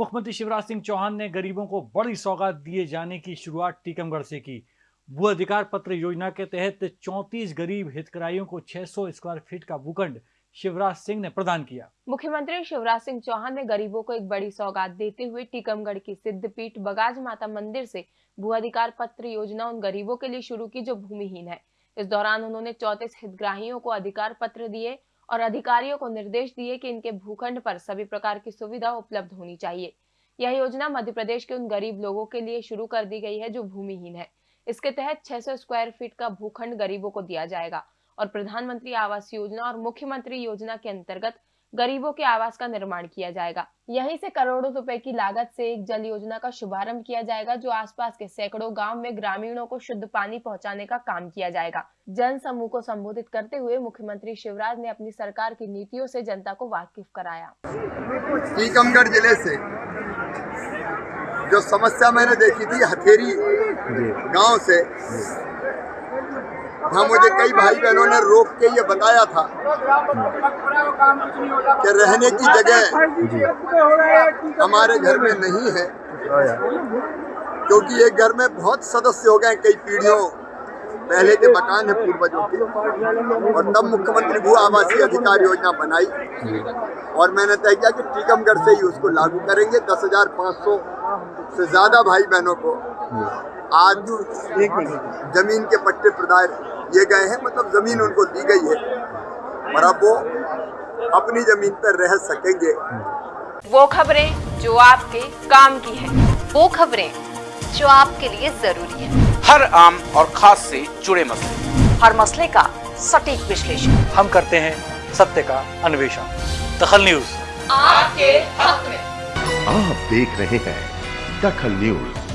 मुख्यमंत्री शिवराज सिंह चौहान ने गरीबों को बड़ी सौगात दिए जाने की शुरुआत टीकमगढ़ से की। भू अधिकार पत्र योजना के तहत 34 गरीब हितग्राहियों को 600 स्क्वायर फीट का भूखंड शिवराज सिंह ने प्रदान किया। मुख्यमंत्री शिवराज सिंह चौहान ने गरीबों को एक बड़ी सौगात देते हुए टीकमगढ़ की सिद्धपीठ बगाज माता मंदिर से भू अधिकार पत्र योजना उन गरीबों के लिए शुरू की जो भूमिहीन है। इस दौरान उन्होंने चौतीस हितग्राहियों को अधिकार पत्र दिए और अधिकारियों को निर्देश दिए कि इनके भूखंड पर सभी प्रकार की सुविधा उपलब्ध होनी चाहिए। यह योजना मध्य प्रदेश के उन गरीब लोगों के लिए शुरू कर दी गई है जो भूमिहीन है। इसके तहत 600 स्क्वायर फीट का भूखंड गरीबों को दिया जाएगा और प्रधानमंत्री आवास योजना और मुख्यमंत्री योजना के अंतर्गत गरीबों के आवास का निर्माण किया जाएगा। यहीं से करोड़ों रुपए की लागत से एक जल योजना का शुभारंभ किया जाएगा जो आसपास के सैकड़ों गाँव में ग्रामीणों को शुद्ध पानी पहुँचाने का काम किया जाएगा। जन समूह को संबोधित करते हुए मुख्यमंत्री शिवराज ने अपनी सरकार की नीतियों से जनता को वाकिफ कराया। टीकमगढ़ ज़िले से जो समस्या मैंने देखी थी हथेरी गाँव से हाँ मुझे कई भाई बहनों ने रोक के ये बताया था कि रहने की जगह हमारे घर में नहीं है। क्योंकि ये घर में बहुत सदस्य हो गए कई पीढ़ियों पहले के मकान है पूर्वजों के। और तब मुख्यमंत्री भू आवासीय अधिकार योजना बनाई। और मैंने तय किया कि टीकमगढ़ से ही उसको लागू करेंगे। दस हज़ार पाँच सौ से ज़्यादा भाई बहनों को। आज ज़मीन के पट्टे प्रदान किए गए हैं मतलब ज़मीन उनको दी गई है। और अब वो अपनी ज़मीन पर रह सकेंगे। वो खबरें जो आपके काम की है वो खबरें जो आपके लिए ज़रूरी है। हर आम और खास से जुड़े मसले। हर मसले का सटीक विश्लेषण। हम करते हैं सत्य का अन्वेषण। दखल न्यूज़। आपके हक में। आप देख रहे हैं दखल न्यूज़